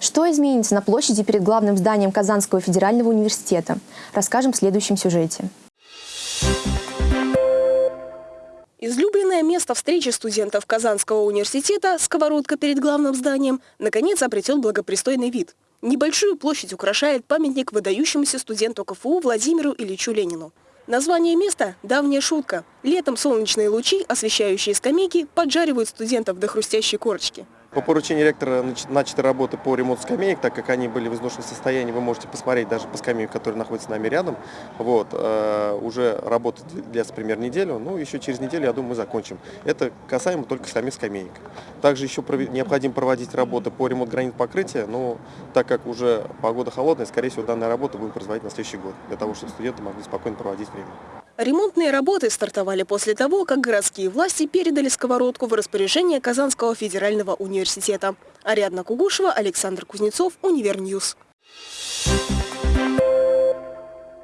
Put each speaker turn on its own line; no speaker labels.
Что изменится на площади перед главным зданием Казанского федерального университета? Расскажем в следующем сюжете.
Излюбленное место встречи студентов Казанского университета, сковородка перед главным зданием, наконец обретет благопристойный вид. Небольшую площадь украшает памятник выдающемуся студенту КФУ Владимиру Ильичу Ленину. Название места – давняя шутка. Летом солнечные лучи, освещающие скамейки, поджаривают студентов до хрустящей корочки.
По поручению ректора начаты работы по ремонту скамеек, так как они были в изношенном состоянии, вы можете посмотреть даже по скамейке, которая находится с нами рядом. Вот, э, уже работа длится примерно неделю, ну еще через неделю, я думаю, мы закончим. Это касаемо только самих скамеек. Также еще необходимо проводить работы по ремонту гранит покрытия, но так как уже погода холодная, скорее всего, данная работа будем производить на следующий год, для того, чтобы студенты могли спокойно проводить время.
Ремонтные работы стартовали после того, как городские власти передали сковородку в распоряжение Казанского федерального университета. Ариадна Кугушева, Александр Кузнецов, Универ News.